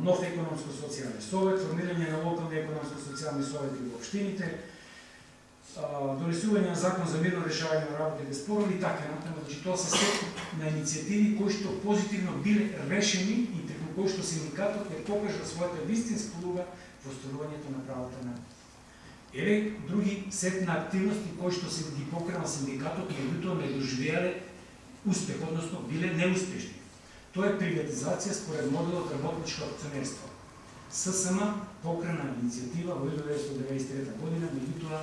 нов економско-социјален совет, формирање на локални економско-социјални совети во општините, донесување на закон за мирно решавање на работите спорови и така натаму. Значи тоа се сет на иницијативи кои што позитивно биле решени и преку кои што синдикатот е покажа својата вистинска улога во остварувањето на правата на Еве други сет на активности кои што се ги покренал синдикатот, меѓутоа не доживеале успех, односно биле неуспешни. Тоа е приватизација според моделот работничко акционерство. ССМ покрена иницијатива во 1993 година, меѓутоа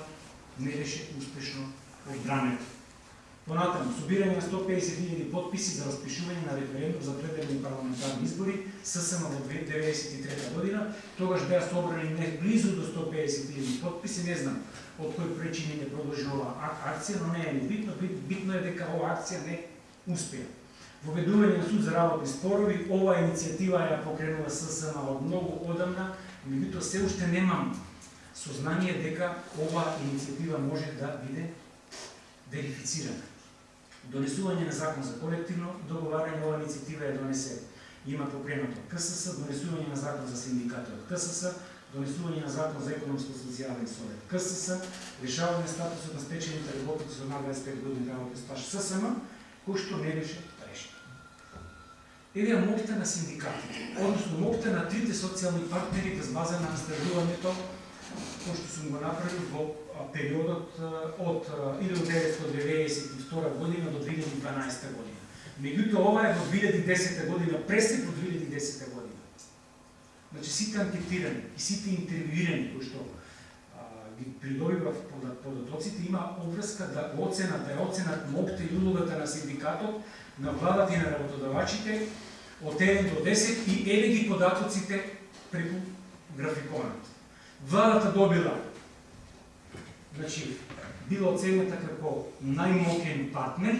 не беше успешно одбранета. Понатаму, собирање на 150.000 подписи за распишување на референдум за пределни парламентарни избори, ССМ во 1993 година, тогаш беа собрани не близу до 150.000 подписи, не знам од кој причини не продолжи оваа акција, но не е ни битно, битно е дека оваа акција не успеа. Воведување на суд за работни спорови, оваа иницијатива ја покренува ССМ од многу одамна, меѓутоа се уште немам сознание дека оваа иницијатива може да биде верифицирана донесување на закон за колективно договарање, оваа иницијатива е донесе. Има покренато КСС, донесување на закон за синдикатот КСС, донесување на закон за економско-социјален совет КСС, решавање статусот на стечените работници со над 25 години работен стаж ССМ, кој што не беше. Еве моќта на синдикатите, односно моќта на трите социјални партнери без база на издржувањето кој што сум го направил во периодот од 1992 година до 2012 година. Меѓутоа ова е во 2010 година, пресек во 2010 година. Значи сите анкетирани и сите интервјуирани кои што а, ги придобивав податоците има обврска да оценат, да оценат мокте и улогата на синдикатот, на владата и на работодавачите од 1 до 10 и еве ги податоците преку графиконот. Владата добила значи, била оценета како најмокен партнер,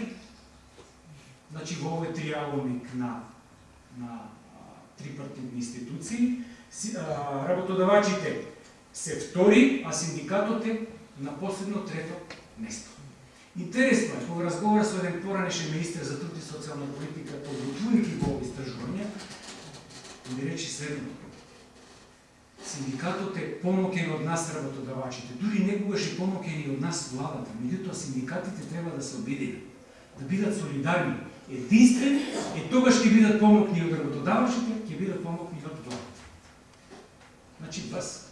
значи во овој триаголник на, на трипартитни институции, работодавачите се втори, а синдикатот е на последно трето место. Интересно е, кога разговара со еден поранешен министр за труд и социјална политика, подготвувајќи го овој истражување, ми речи следното. Синдикатот е помокен од нас работодавачите, дури некогаш и помокен и од нас владата. Меѓутоа синдикатите треба да се обидени, да бидат солидарни. Единствен е тогаш ќе бидат помокни од работодавачите, ќе бидат помокни од владата. Значи, вас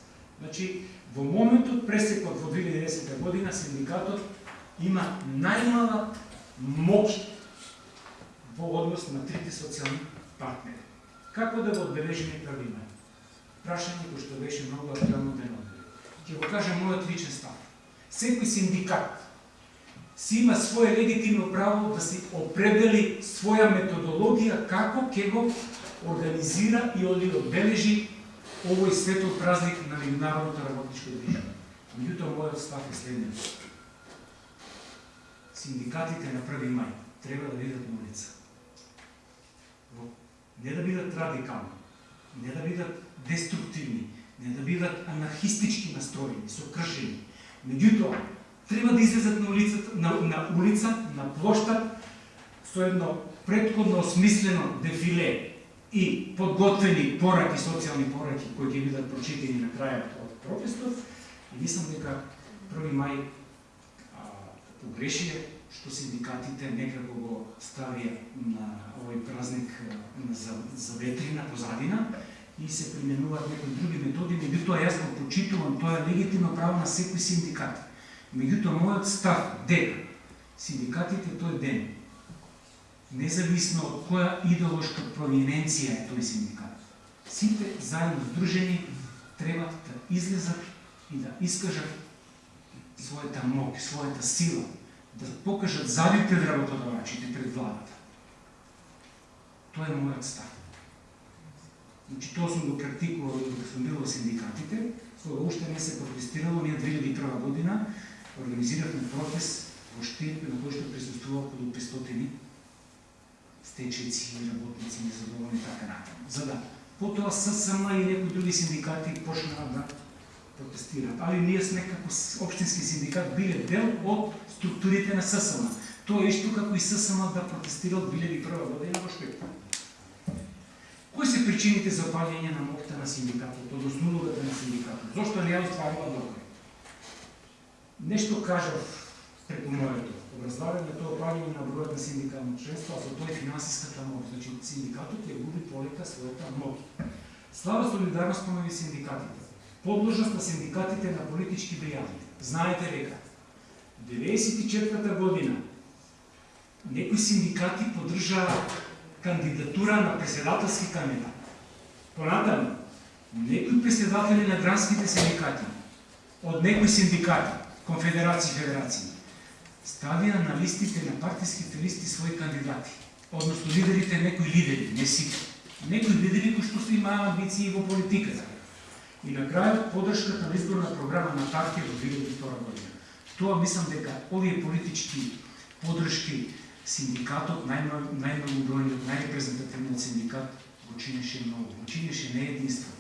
значи, во моментот пресекот во 2010 година синдикатот има најмала моќ во однос на трите социјални партнери. Како да го одбележиме правима? прашање кој што беше многу актуелно денот. Ќе го кажа мојот личен став. Секој синдикат си има свое легитимно право да си определи своја методологија како ќе го организира и оди одбележи овој светот празник на меѓународното работничко движење. Меѓутоа мојот став е следниот. Синдикатите на 1 мај треба да бидат на улица. Не да бидат радикални, не да бидат деструктивни, не да бидат анархистички настроени, сокршени. Меѓутоа, треба да излезат на улицата, на, на улица, на плоштад, со едно предходно осмислено дефиле и подготвени пораки, социјални пораки, кои ќе бидат прочитени на крајот од протестот, и мислам дека 1 мај а, погрешија што синдикатите некако го ставија на овој празник на, за, за ветрина позадина, и се применуваат некои други методи, меѓутоа јас го почитувам тоа е легитимно право на секој синдикат. Меѓутоа мојот став дека синдикатите тој ден независно од која идеолошка провиненција е тој синдикат, сите заедно сдружени, треба да излезат и да искажат својата мок, својата сила, да покажат задите работодавачите пред владата. Тоа е мојот став. Значи, тоа сум го практикувал кога сум бил во синдикатите, кога уште не се протестирало, ние 2001 година организиравме протест во Штип, на кој што присуствува околу 500 стечеци, работници, незадоволни и така натаму. За да потоа ССМ и некои други синдикати почнаа да протестираат. Али ние сме како општински синдикат биле дел од структурите на ССМ. Тоа е исто како и ССМ да протестира од 2001 година во Штип. Кои се причините за опаѓање на моќта на синдикатот, односно улогата на синдикатот? Зошто не ја остварува докај? Нешто кажав преку моето раздавање тоа правило на бројот на синдикално членство, а со тоа и финансиската моќ. Значи, синдикатот ја губи полека својата моќ. Слаба солидарност помеѓу синдикатите. Подложност на синдикатите на политички бријани. Знаете дека 94 година некои синдикати поддржаа кандидатура на председателски кандидат. Понатаму, некои председатели на гранските синдикати, од некои синдикати, конфедерации, федерации, ставија на листите на партиските листи своји кандидати, односно лидерите некои лидери, не сите. Некои лидери кои што се имаа амбиции во политиката. И на крајот поддршката на изборна програма на партија во 2002 година. Тоа мислам дека овие политички поддршки синдикатот, најмногу бројниот, најрепрезентативниот синдикат го чинеше многу, го чинеше не единство.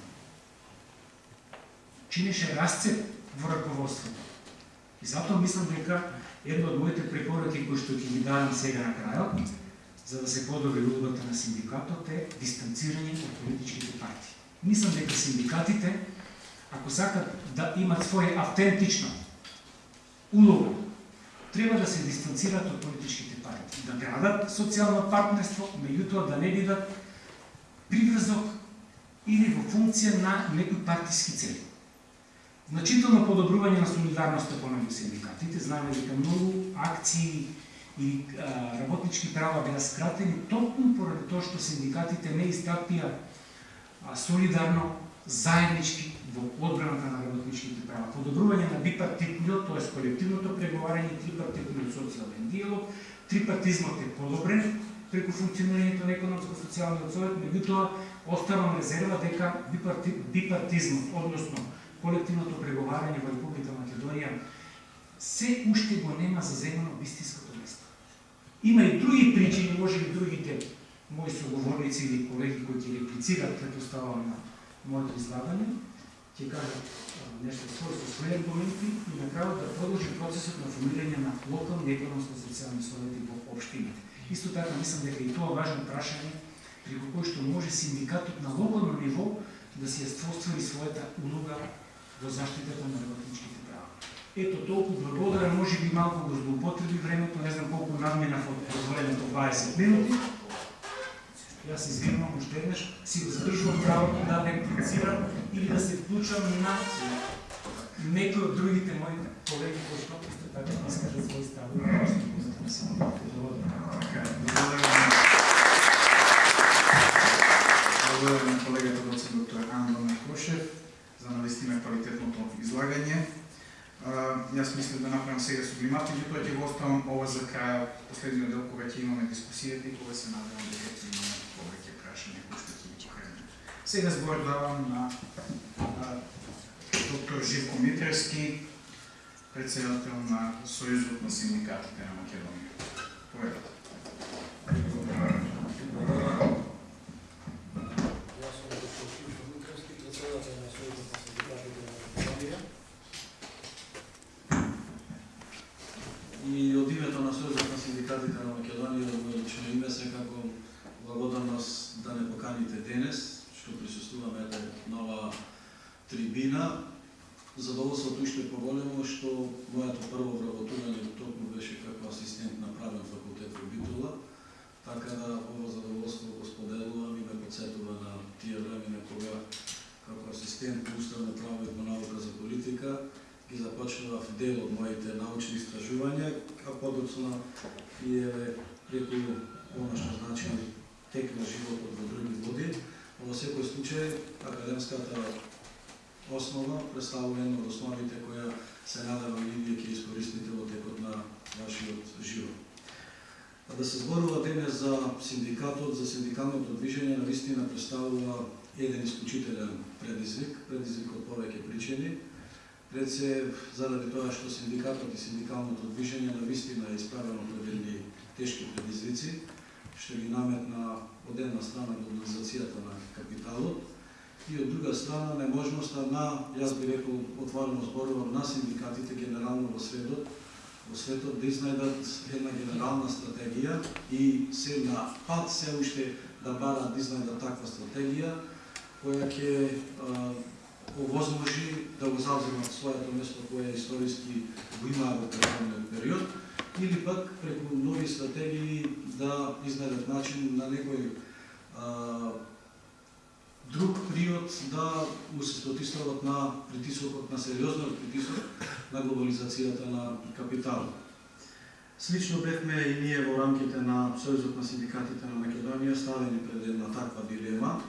Чинеше расцеп во раководството. И затоа мислам дека една од моите препораки кои што ќе ги давам сега на крајот, за да се подобри улогата на синдикатот е дистанцирање од политичките партии. Мислам дека синдикатите, ако сакат да имат своја автентична улога, треба да се дистанцираат од политичките партии, да градат социјално партнерство, меѓутоа да не бидат приврзок или во функција на некои партиски цели. Значително подобрување на солидарноста помеѓу синдикатите, знаеме дека многу акции и а, работнички права беа скратени токму поради тоа што синдикатите не истапија солидарно заеднички во одбраната на работничките права. Подобрување на бипартитниот, т.е. колективното преговарање и трипартитниот социјален диалог, трипартизмот е подобрен преку функционирањето на економско-социјалниот совет, меѓутоа оставам резерва дека бипарти, бипартизмот, односно колективното преговарање во Република Македонија се уште го нема заземано вистинското место. Има и други причини, може и другите мои соговорници или колеги кои ќе реплицират, предпоставам на моето излагање, ќе кажат нешто свој со своји аргументи и на крајот да продолжи процесот на формирање на локални економско-социјални совети во општините. Исто така мислам дека и тоа важно прашање преку кој што може синдикатот на локално ниво да си ја ствоствари својата улога во заштитата на работничките права. Ето толку благодарам, може би малку го злоупотреби времето, не знам колку надминав од позволеното 20 минути. Јас се извинувам уште еднаш, си го задржувам правото да реплицирам или да се вклучам на некои од другите мои колеги кои што исто така да искажат своји ставови. Благодарам на колегата доцент доктор Андон Кошев за да навистина квалитетното излагање. Јас мислам да направам сега сублимат, меѓутоа ќе го оставам ова за крај, последниот дел кога ќе имаме дискусијата и кога се надевам дека ќе имаме повеќе прашања кои што ќе ги покренеме. Сега збор давам на, доктор Живко Митрески, председател на Сојузот на синдикатите на Македонија. Поведете. Јас сум доктор Живко Митревски, председател на Сојузот на синдикатите на Македонија. И од името на Сојузот на синдикатите на Македонија, од моје лично име, секако благодарност да не поканите денес, што присуствуваме на нова трибина. Задоволството уште поголемо што мојато прво вработување токму беше како асистент на правен факултет во Битола, така да ова задоволство го споделувам и ме подсетува на тие времена кога како асистент по уставно право и по наука за политика ги започнував дел од моите научни истражувања, а подоцна и е преку она што значи тек на животот во други води, но во секој случај академската основа представува една од основите која се надевам и вие ќе искористите во текот на вашиот живот. А да се зборува денес за синдикатот, за синдикалното движење, на вистина представува еден исклучителен предизвик, предизвик од повеќе причини. Пред се, заради тоа што синдикатот и синдикалното движење на вистина е исправено пред едни тешки предизвици, што ги наметна од една страна глобализацијата на капиталот, и од друга страна неможноста на, јас би рекол, отворено зборувам, на синдикатите генерално во светот, во светот да изнајдат една генерална стратегија и се на пат се уште да барат да изнајдат таква стратегија која ќе овозможи да го завземат своето место кое историски го имаа во претходниот период или пак преку нови стратегии да изнајдат начин на некој а, друг период да му се спротивстават на притисокот, на сериозниот притисок на глобализацијата на капитал. Слично бевме и ние во рамките на Сојузот на синдикатите на Македонија ставени пред една таква дилема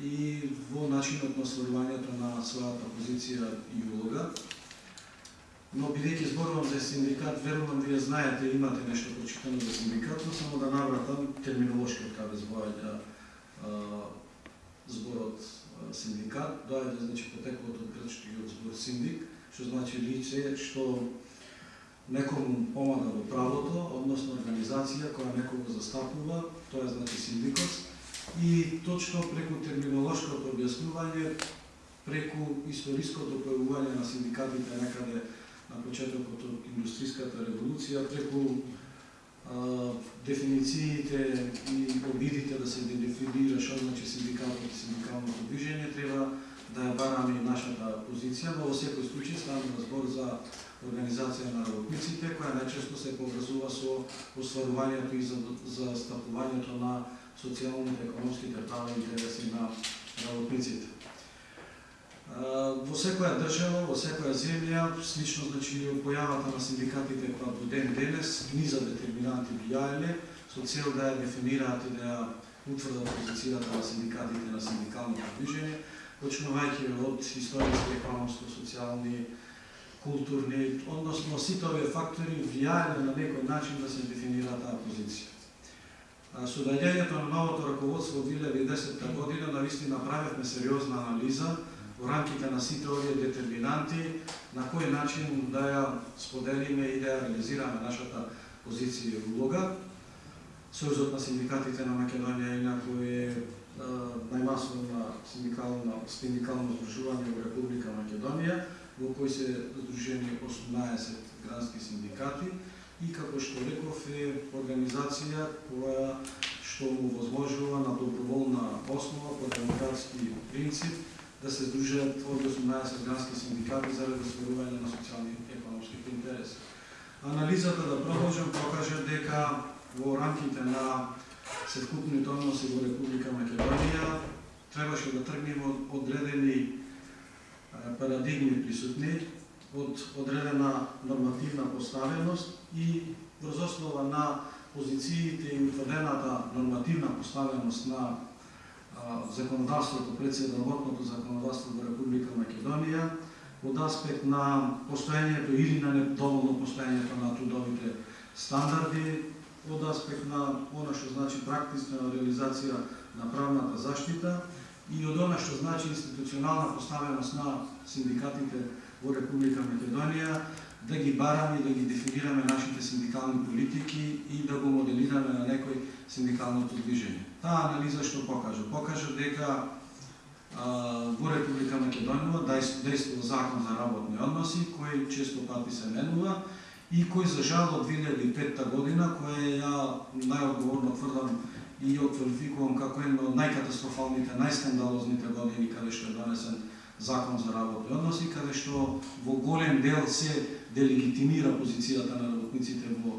и во начинот на остварувањето на својата позиција и улога. Но бидејќи зборувам за синдикат, верувам вие знаете, имате нешто прочитано за синдикат, но само да навратам терминолошки од каде збоја зборот синдикат, доаѓа значи потекот од грчкиот збор синдик, што значи лице што некому помага во правото, односно организација која некого застапува, тоа е значи синдикот, и точно преку терминолошкото објаснување, преку историското појавување на синдикатите некаде на почетокот од индустријската револуција, преку а, дефинициите и обидите да се дефинира што значи синдикалното и синдикалното движење, треба да ја бараме нашата позиција, но во секој случај станува збор за организација на работниците, која најчесто се поврзува со остварувањето и за, за стапувањето на социјалните, економските права и интереси на работниците. Во секоја држава, во секоја земја, слично значи појавата на синдикатите која во ден денес низа детерминанти влијаеле со цел да ја дефинираат и да ја утврдат позицијата на синдикатите на синдикалното движење, почнувајќи од историски, економско, социјални, културни, односно сите овие фактори влијаеле на некој начин да се дефинира таа позиција. Со доаѓањето на новото раководство во 2010 година навистина направивме сериозна анализа во рамките на сите овие детерминанти на кој начин да ја споделиме и да ја реализираме нашата позиција и улога. Сојузот на синдикатите на Македонија инако е најмасовна синдикална, синдикално здружување во Република Македонија, во кој се здружени 18 грански синдикати и како што реков е организација која што му возможува на доброволна основа по демократски принцип да се здружат овие 18 грански синдикати заради разверување на социјални и економски интереси. Анализата да продолжам покажа дека во рамките на севкупните односи во Република Македонија требаше да тргнеме од одредени парадигми присутни, од одредена нормативна поставеност и врз основа на позициите и утврдената нормативна поставеност на законодавството, председработното законодавство во Република Македонија, од аспект на постоењето или на недоволно постоењето на трудовите стандарди, од аспект на она што значи практична реализација на правната заштита и од она што значи институционална поставеност на синдикатите во Република Македонија, да ги бараме и да ги дефинираме нашите синдикални политики и да го моделираме на некој синдикалното движење. Таа анализа што покажа? Покажа дека а, во Република Македонија действува закон за работни односи, кој често пати се менува и кој за жал од 2005 година, која ја најодговорно тврдам и ја квалификувам како една од најкатастрофалните, најскандалозните години каде што е донесен закон за работни односи, каде што во голем дел се делегитимира позицијата на работниците во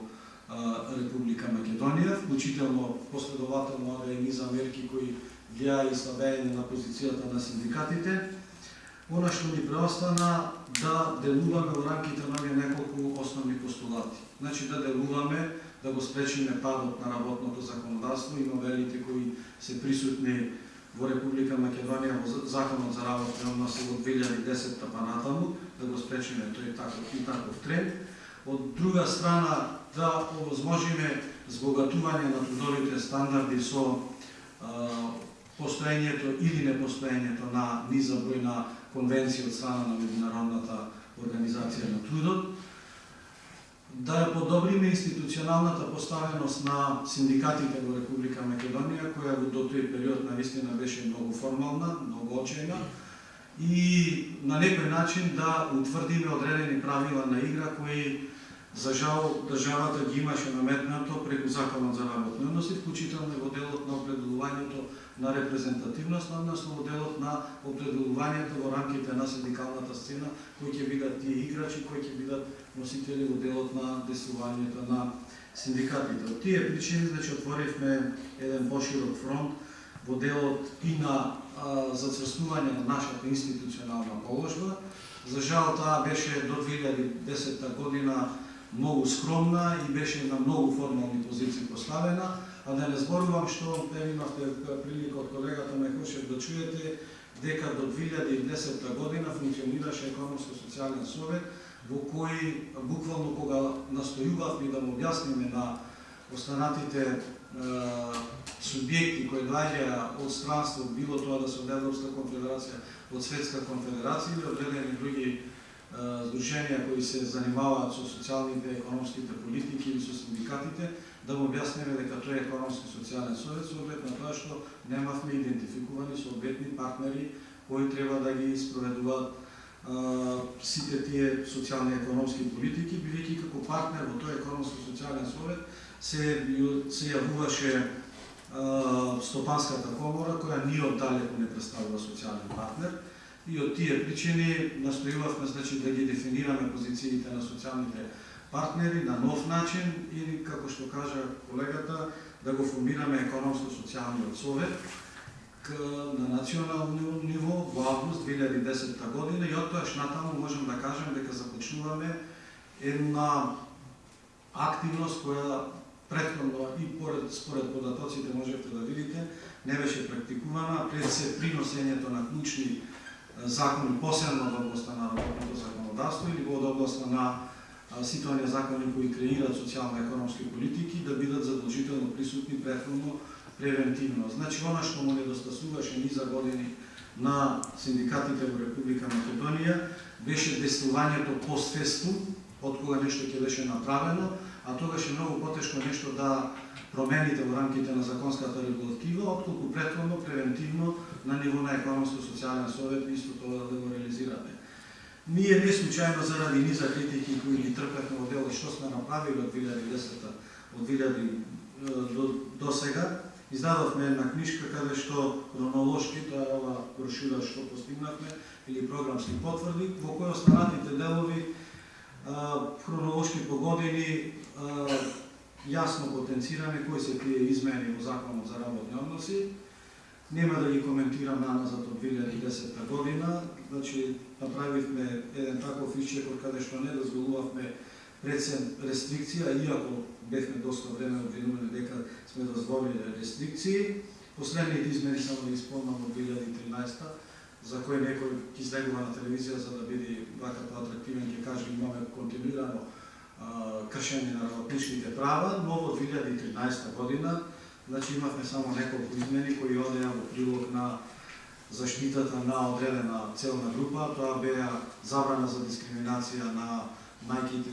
Република Македонија, вклучително последователно овие низ мерки кои влијае и слабење на позицијата на синдикатите. Она што ни преостана да делуваме во рамките на овие неколку основни постулати. Значи да делуваме да го спречиме падот на работното законодавство и новелите кои се присутни во Република Македонија во Законот за работни односи од 2010 па натаму, да го спречиме тој таков и таков тренд. Од друга страна, да овозможиме збогатување на трудовите стандарди со постоењето или непостоењето на низа број на од страна на Меѓународната организација на трудот, да ја подобриме институционалната поставеност на синдикатите во Република Македонија, која до тој период навистина беше многу формална, многу очајна, и на некој начин да утврдиме одредени правила на игра кои За жал, државата ги имаше наметнато преку Законот за работни односи, вклучително и во делот на определувањето на репрезентативност, односно во делот на определувањето во рамките на синдикалната сцена, кои ќе бидат тие играчи, кои ќе бидат носители во делот на десувањето на синдикатите. Од тие причини, значи, отворивме еден поширок фронт во делот и на зацрснување на нашата институционална положба. За жал, таа беше до 2010 година многу скромна и беше на многу формални позиции поставена, а да не зборувам што те имавте прилика од колегата Мехошев да чуете дека до 2010 година функционираше економско-социјален совет во кој буквално кога настојувавме да му објасниме на останатите е, субјекти кои доаѓаа од странство, било тоа да се од Европска конфедерација, од Светска конфедерација или одредени други здруженија кои се занимаваат со социјалните и економските политики или со синдикатите, да му објасниме дека тој е економски социјален совет со оглед на тоа што немавме идентификувани соодветни партнери кои треба да ги спроведуваат сите тие социјални и економски политики, бидејќи како партнер во тој економски социјален совет се се јавуваше стопанската комора која ни оддалеку не представува социјален партнер и од тие причини настојувавме значи да ги дефинираме позициите на социјалните партнери на нов начин или како што кажа колегата да го формираме економско-социјалниот совет на национално ниво во август 2010 година. И од тоа натаму можем да кажем дека започнуваме една активност која претходно и поред, според податоците можете да видите не беше практикувана пред се приносењето на клучни закони, посебно да во областта на работното законодавство или во да областта на сите оние закони кои креираат социјално-економски политики да бидат задолжително присутни претходно превентивно. Значи, она што му недостасуваше ни за години на синдикатите во Република Македонија беше действувањето постфестум, од кога нешто ќе беше направено, а тогаш е многу потешко нешто да промените во рамките на законската регулатива, отколку претходно, превентивно, на ниво на економско-социјален совет, исто тоа да го реализираме. Ние не случајно заради низа критики кои ги трпевме од дело што сме направили од 2010 од 2000 до, до сега, издадовме една книжка каде што хронолошки, тоа е ова брошура што постигнавме, или програмски потврди, во кој останатите делови хронолошки по години јасно потенцираме кои се тие измени во Законот за работни односи. Нема да ги коментирам наназад од 2010 година, значи направивме еден таков исчекор каде што не дозволувавме прецен рестрикција, иако бевме доста време обвинувани дека сме дозволили рестрикции. Последните измени само да исполнам од 2013 за кој некој ќе излегува на телевизија за да биде вакато атрактивен, ќе каже имаме континуирано кршење на работничките права, но во 2013 година значи имавме само неколку измени кои одеа во прилог на заштитата на одредена целна група, тоа беа забрана за дискриминација на мајките,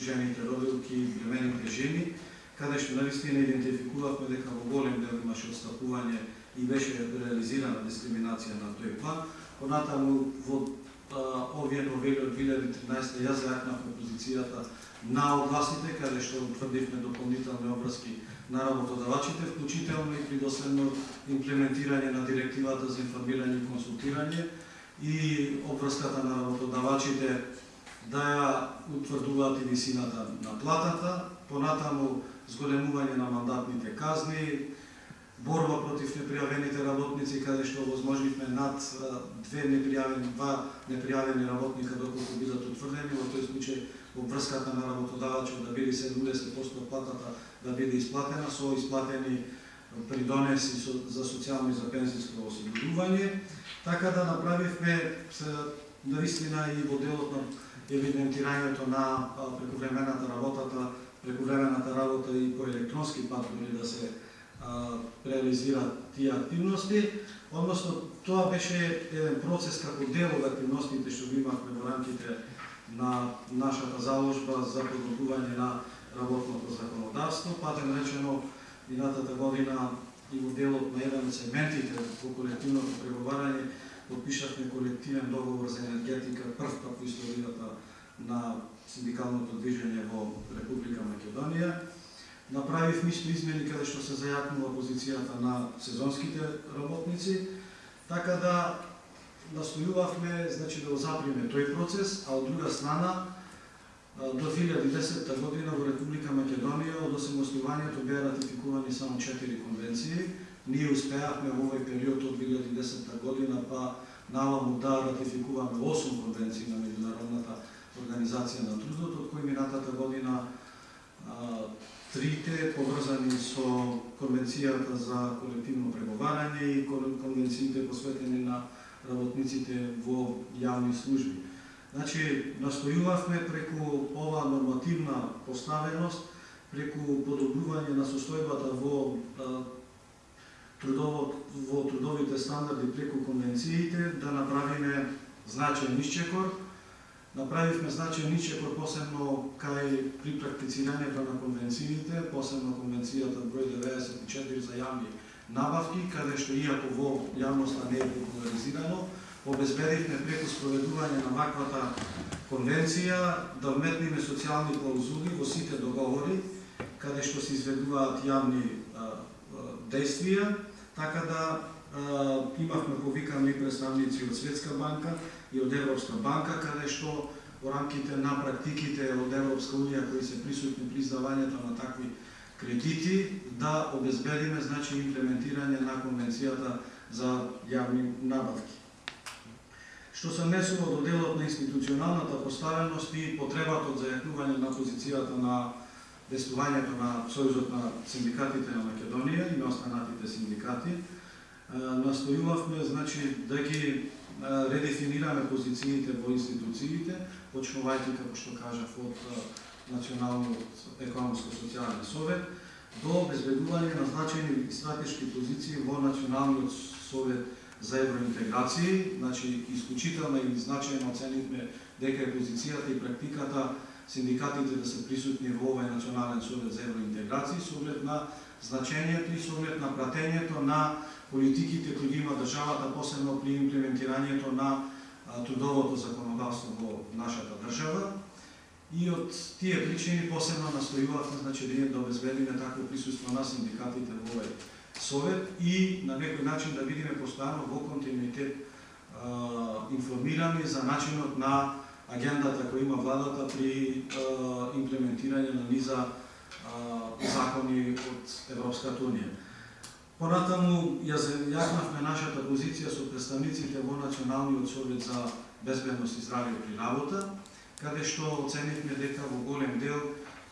жените, родилки, бремените жени, каде што навистина идентификувавме дека во голем дел имаше отстапување и беше реализирана дискриминација на тој план. Понатаму во овие новели од 2013 ја зајакнавме позицијата на огласите, каде што утврдивме дополнителни образки на работодавачите, вклучително и при доследно имплементирање на директивата за информирање и консултирање. И обврската на работодавачите да ја утврдуваат и висината на платата, понатаму зголемување на мандатните казни, борба против непријавените работници, каде што возможнивме над две непријавени, два непријавени работника доколку бидат утврдени, во тој случај во врската на работодавачот да биде 70% од платата да биде исплатена со исплатени придонеси за социјално и за пензијско осигурување. Така да направивме наистина и во делот на евидентирањето на прекувремената работата, прекувремената работа и по електронски пат да се реализираат тие активности, односно тоа беше еден процес како дел од активностите што ги имавме во рамките на нашата заложба за подготвување на работното законодавство, патем речено минатата година и во делот на еден од сегментите во колективното преговарање подпишавме колективен договор за енергетика прв пат во историјата на синдикалното движење во Република Македонија. Направив мисли измени каде што се зајакнува позицијата на сезонските работници, така да Да настојувавме значи да го заприме тој процес, а од друга страна до 2010 година во Република Македонија од осамостојувањето беа ратификувани само 4 конвенции. Ние успеавме во овој период од 2010 година па наваму да ратификуваме 8 конвенции на меѓународната организација на трудот, од кои минатата година трите поврзани со Конвенцијата за колективно преговарање и конвенциите посветени на работниците во јавни служби. Значи, настојувавме преку ова нормативна поставеност, преку подобрување на состојбата во а, трудово, во трудовите стандарди преку конвенциите, да направиме значаен исчекор, Направивме значаен исчекор посебно кај при практицирањето на конвенциите, посебно конвенцијата број 94 за јавни набавки, каде што иако во јавноста не е популаризирано, обезбедивме преку спроведување на ваквата конвенција да вметниме социјални клаузули во сите договори каде што се изведуваат јавни действија, така да а, имавме повикани представници од Светска банка и од Европска банка, каде што во рамките на практиките од Европска Унија кои се присутни при издавањето на такви кредити, да обезбедиме значи имплементирање на конвенцијата за јавни набавки. Што се несува до делот на институционалната поставеност и потребата од зајакнување на позицијата на действувањето на Сојузот на синдикатите на Македонија и на останатите синдикати, настојувавме значи да ги редефинираме позициите во институциите, почнувајќи како што кажав од Националниот економско-социјален совет до обезбедување на значајни стратешки позиции во Националниот совет за евроинтеграција, значи исклучително и значајно оценивме дека е позицијата и практиката синдикатите да се присутни во овој Национален совет за евроинтеграција со оглед на значењето и со оглед на пратењето на политиките кои ги има државата, посебно при имплементирањето на трудовото законодавство во нашата држава. И од тие причини посебно настојувавме значи да обезбедиме такво присуство на синдикатите во овој совет и на некој начин да видиме постојано во континуитет информирани за начинот на агендата која има владата при имплементирање на низа закони од Европската Унија. Понатаму ја зајаснавме нашата позиција со представниците во Националниот совет за безбедност и здравје при работа, каде што оценивме дека во голем дел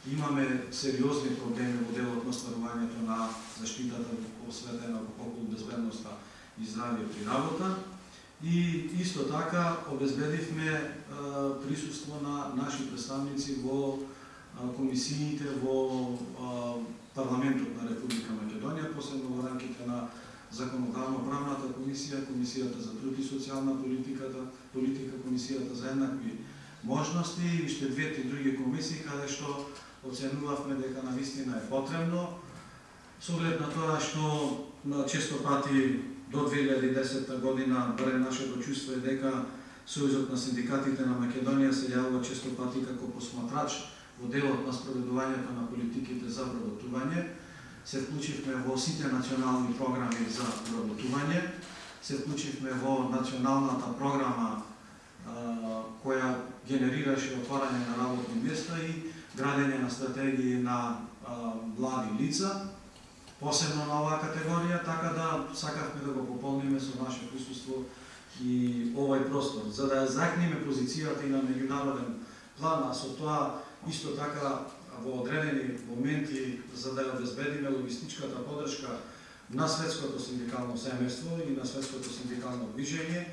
имаме сериозни проблеми во делот на стварувањето на заштитата осветена околу безбедноста и здравје при работа. И исто така обезбедивме присуство на наши представници во комисиите во парламентот на Република Македонија, посебно во рамките на законодавно-правната комисија, комисијата за труд и социјална политиката, политика, комисијата за еднакви можности и уште двете други комисии каде што оценувавме дека на вистина е потребно. Со оглед на тоа што на често пати до 2010 година барем нашето чувство е дека Сојузот на синдикатите на Македонија се јавува често пати како посматрач во делот на спроведувањето на политиките за вработување, се вклучивме во сите национални програми за вработување, се вклучивме во националната програма која генерираше отварање на работни места и градење на стратегии на а, млади лица, посебно на оваа категорија, така да сакавме да го пополниме со наше присуство и овој простор, за да ја закниме позицијата и на меѓународен план, а со тоа Исто така, во одредени моменти, за да ја обезбедиме логистичката подршка на светското синдикално семејство и на светското синдикално движење,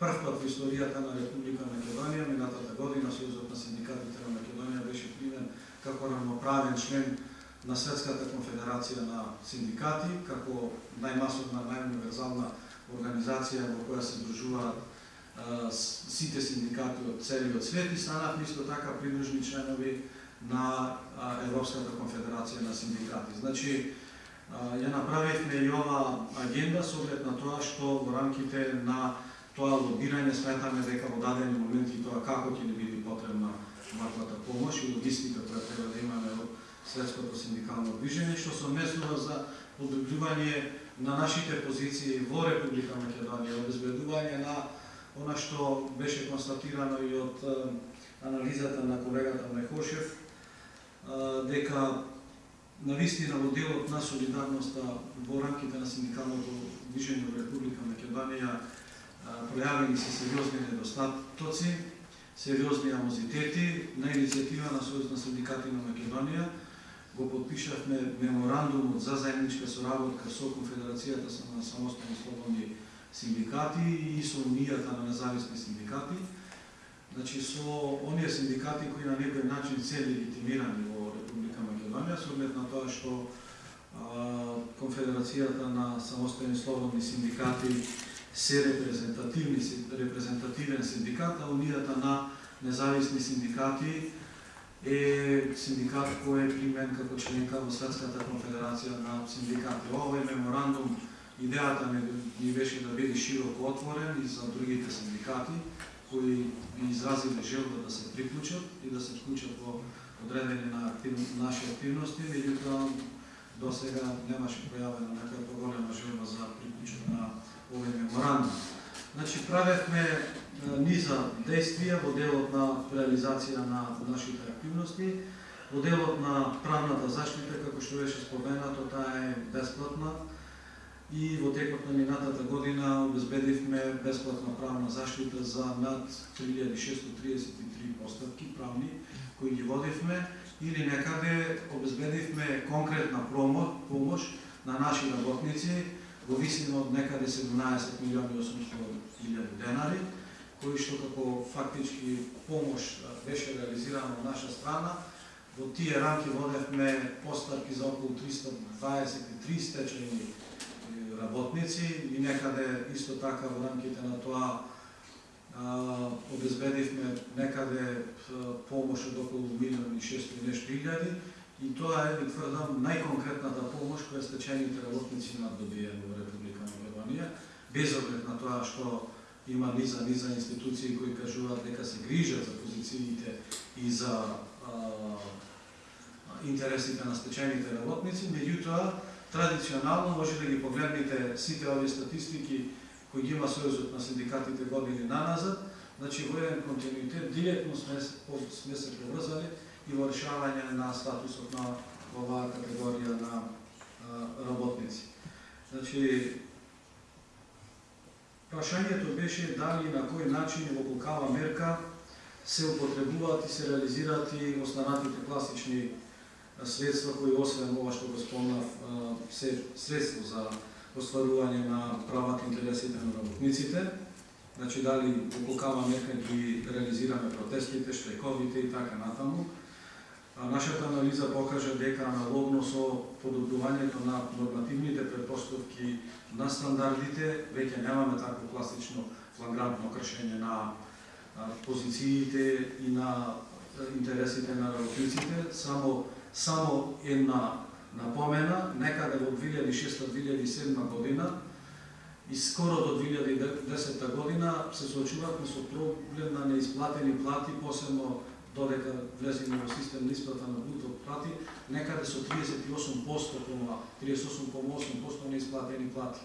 прв пат во историјата на Република Македонија, минатата година Сојузот на синдикатите на Македонија беше примен како равноправен член на Светската конфедерација на синдикати, како најмасовна, најуниверзална организација во која се дружуваат сите синдикати од целиот свет и станавме исто така придружни членови на Европската конфедерација на синдикати. Значи, ја направивме и ова агенда со оглед на тоа што во рамките на тоа лобирање сметаме дека во дадени моменти тоа како ќе ни биде потребна ваквата помош и логистика која треба да имаме од светското синдикално движење, што се однесува за подобрување на нашите позиции во Република Македонија, обезбедување на она што беше констатирано и од анализата на колегата Мехошев, е, дека навистина во делот на солидарноста во рамките на синдикалното движење во Република Македонија пројавени се сериозни недостатоци, сериозни амозитети на иницијатива на Сојуз на синдикати на Македонија, го подпишавме меморандумот за заедничка соработка со Конфедерацијата на самостојни слободни синдикати и со Унијата на независни синдикати. Значи со оние синдикати кои на некој начин се легитимирани во Република Македонија, со оглед на тоа што а, Конфедерацијата на самостојни слободни синдикати се репрезентативни репрезентативен синдикат, а Унијата на независни синдикати е синдикат кој е примен како членка во Светската конфедерација на синдикати. Овој меморандум идејата ми, беше да биде широко отворен и за другите синдикати кои би изразиле желба да се приклучат и да се вклучат во одредени на актив, наши активности, меѓутоа до сега немаше појавена некоја поголема желба за приклучок на овој меморандум. Значи, правевме низа действија во делот на реализација на нашите активности, во делот на правната заштита, како што беше споменато, таа е бесплатна и во текот на минатата година обезбедивме бесплатна правна заштита за над 3633 постапки правни кои ги водивме или некаде обезбедивме конкретна помош на наши работници во висина од некаде 17 милиони 800 илјади денари, кои што како фактички помош беше реализирана од наша страна. Во тие рамки водевме постарки за околу 323 стечени работници и некаде исто така во рамките на тоа обезбедивме некаде помош од околу милион и 600 нешто илјади И тоа е, ви тврдам, најконкретната помош која стечените работници имат добиен да во Република Македонија, без оглед на тоа што има низа низа институции кои кажуваат дека се грижат за позициите и за а, интересите на стечените работници, меѓутоа традиционално може да ги погледнете сите овие статистики кои ги има Сојузот на синдикатите години наназад, значи во еден континуитет директно сме, сме се поврзани и во решавање на статусот на оваа категорија на работници. Значи, прашањето беше дали на кој начин во колкава мерка се употребуваат и се реализираат и останатите класични средства кои освен ова што го спомнав се средство за остварување на правата и интересите на работниците, значи дали во колкава мерка ги реализираме протестите, штрековите и така натаму, Нашата анализа покажа дека аналогно со подобрувањето на нормативните предпоставки на стандардите, веќе немаме такво класично флагрантно кршење на позициите и на интересите на работниците, само само една напомена, некаде во 2006-2007 година и скоро до 2010 година се соочувавме со проблем на неисплатени плати, посебно додека влеземе во систем на исплата на бруто плати, некаде да со 38%, 38,8% неисплатени плати.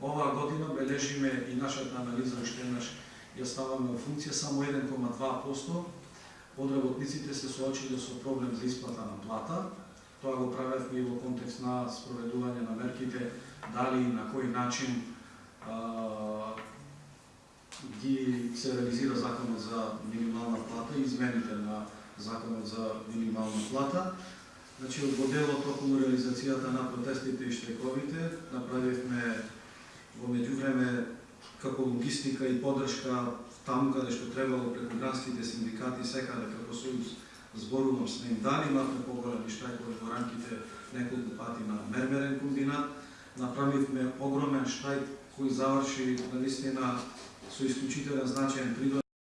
Оваа година бележиме и нашата анализа уште еднаш ја ставаме во функција само 1,2% од работниците се соочиле со проблем за исплата на плата. Тоа го правевме и во контекст на спроведување на мерките, дали и на кој начин ги се реализира законот за минимална плата и измените на законот за минимална плата. Значи, од делот околу реализацијата на протестите и штрековите, направивме во меѓувреме како логистика и подршка таму каде што требало преку гранските синдикати секаде како сојуз зборувам с ним дали имавме поголеми штрајкови во рамките неколку пати на мермерен комбинат, направивме огромен штрајк кој заврши на со исклучителен значаен придон